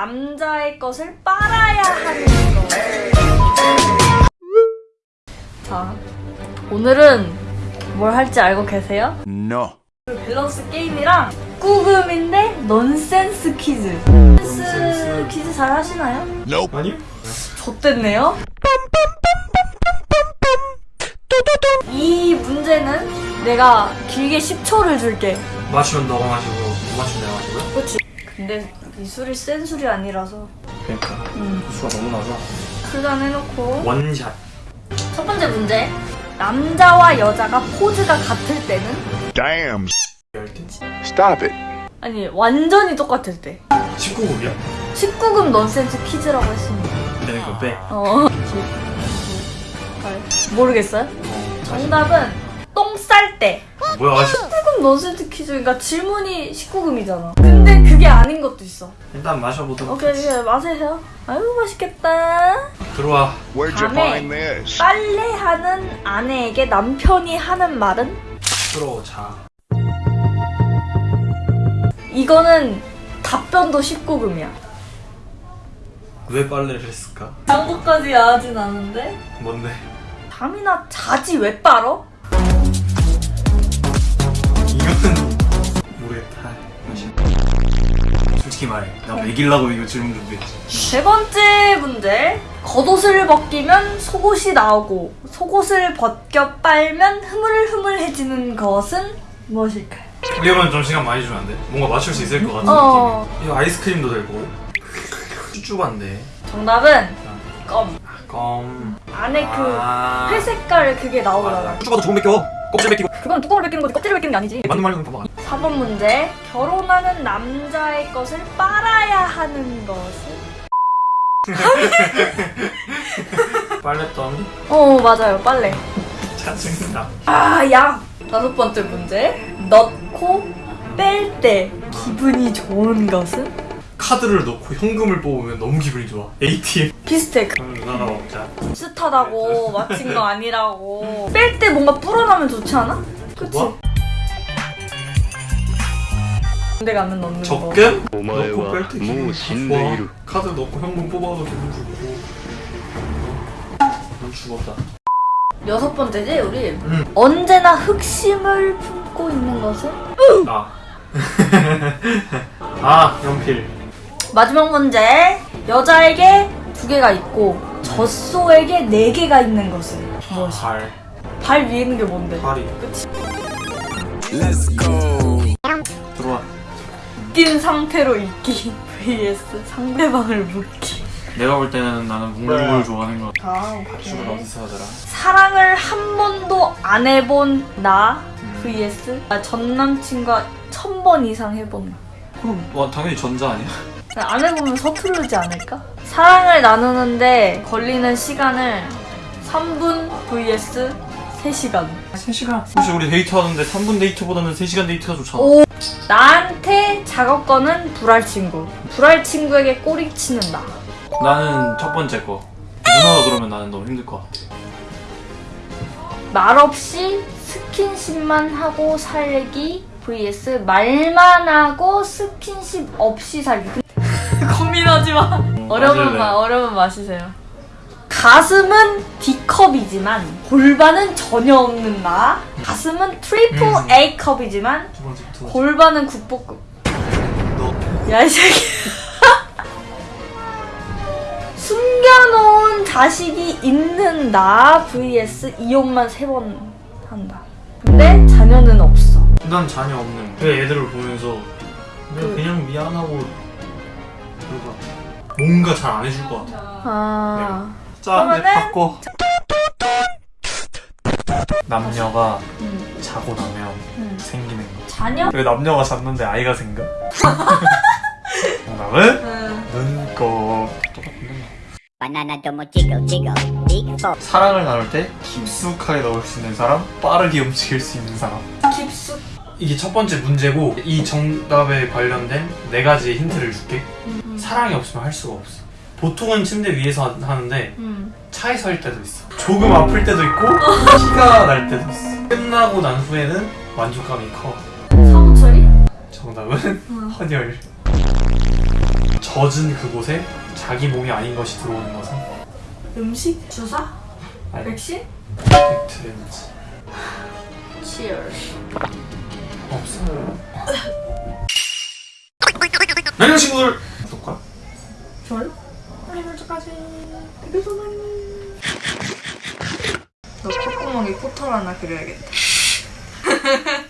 남자의 것을 빨아야 하는 거. 자, 오늘은 뭘 할지 알고 계세요? No. 밸런스 게임이랑 꾸금인데 넌센스 퀴즈. 넌센스 퀴즈 잘 하시나요? Nope. 아니요? 좆됐네요. 이 문제는 내가 길게 10초를 줄게. 맞추면 너가 마시고 못 맞추면 내가 마시고요? 그렇지. 근데 이 술이 센 술이 아니라서 그러니까 음, 수가 너무 나서 술잔 해놓고 원샷 첫 번째 문제. 남자와 여자가 포즈가 같을 때는 Damn. Stop it. 아니 완전히 똑같을 때 19급이야? 19금 넌센스 퀴즈라고 했습니다. 네 그거 빼 어. 모르겠어요? 정답은 똥 쌀 때. 뭐야 19금 넌센스 퀴즈. 그러니까 질문이 19금이잖아. 근데 그게 아닌 것도 있어. 일단 마셔보도록 오케이, 이제 마세요. 아유, 맛있겠다. 들어와 밤에? 빨래하는 아내에게 남편이 하는 말은? 들어오자 이거는 답변도 19금이야. 왜 빨래를 했을까? 장부까지 야하진 않은데? 뭔데? 잠이나 자지 왜 빨어? 솔직히 말해 나 매길라고 이거 질문 준비했지 세 번째 문제. 겉옷을 벗기면 속옷이 나오고 속옷을 벗겨 빨면 흐물흐물해지는 것은 무엇일까요? 이러면 좀 시간 많이 주면 안 돼? 뭔가 맞출 수 있을 것 같은 어. 느낌이 이거 아이스크림도 되고 쭈쭈한데 정답은 껌. 껌 안에 그 아. 회색깔 그게 나오잖아. 쭈쭈가도 조금 벗겨 껍질 벗기고 그건 뚜껑을 벗기는 거지 껍질을 벗기는 게 아니지. 맞는 말이면 봐봐 4번 문제. 결혼하는 남자의 것을 빨아야 하는 것은? 빨랫더미? 어 맞아요 빨래. 짜증나 아 야. 다섯 번째 문제. 넣고 뺄 때 기분이 좋은 것은? 카드를 넣고 현금을 뽑으면 너무 기분이 좋아 ATM 비슷해 누나나 먹자 비슷하다고 네, 네. 맞힌 거 아니라고 뺄 때 뭔가 불어나면 좋지 않아? 그치? 뭐? 군대가 안 넣는 적금? 거 적금? 넣고 뺄 때 기분 좋아 카드 넣고 현금 뽑아도 기분 좋고 난 죽었다 여섯 번째지 우리? 응. 언제나 흑심을 품고 있는 것은? 나. 아. 아 연필 마지막 문제. 여자에게 두 개가 있고 젖소에게 네 개가 있는 것은 무엇이? 발발 위에 있는 게 뭔데? 발이 그치? 들어와 웃긴 상태로 있기 vs 상대방을 묻기. 내가 볼 때는 나는 뭉글뭉글 좋아하는 거 아, 죽은 어디서 하더라 사랑을 한 번도 안 해본 나 음. vs 아, 전 남친과 천 번 이상 해본 나. 그럼 와, 당연히 전자 아니야? 안 해보면 서투르지 않을까? 사랑을 나누는데 걸리는 시간을 3분 vs 3시간. 3시간 혹시 우리 데이트하는데 3분 데이트보다는 3시간 데이트가 좋잖아 오. 나한테 작업 거는 불알 친구. 불알 친구에게 꼬리 치는 나. 나는 첫 번째 거 누나가 그러면 나는 너무 힘들 것 같아 말 없이 스킨십만 하고 살기 vs 말만 하고 스킨십 없이 살기. 고민하지 마. 어려운. 마, 어려운 마시세요. 가슴은 D컵이지만 골반은 전혀 없는 나. 가슴은 triple 음. A컵이지만 골반은 국보급. 너 야, 이 새끼. 숨겨놓은 자식이 있는 나 vs 이혼만 세 번 한다. 근데 자녀는 없어. 난 자녀 없는 그 애들을 보면서 그냥, 그- 그냥 미안하고 뭔가 뭔가 잘 안 해줄 것 같아 아. 자 이제 그러면은- 바꿔 남녀가 음, 자고 나면 음. 생기는 거 자녀? 왜 남녀가 잤는데 아이가 생겨? 정답은 응. 눈곱. 사랑을 나눌 때 깊숙하게 넣을 수 있는 사람 빠르게 움직일 수 있는 사람 깊숙. 이게 첫 번째 문제고 이 정답에 관련된 네 가지 힌트를 줄게 사랑이 없으면 할 수가 없어 보통은 침대 위에서 하- 하는데 음. 차에서 할 때도 있어 조금 아플 때도 있고 피가 날 때도 있어 끝나고 난 후에는 만족감이 커 사고 처리? 정답은 헌혈 젖은 그곳에 자기 몸이 아닌 것이 들어오는 것은 음식? 주사? 아니 백신? 팩트렌즈 Cheers. 없어. 안녕 친구들. 알림 설정까지. 되게 소많이. 너 콧구멍에 코털 하나 그려야겠다.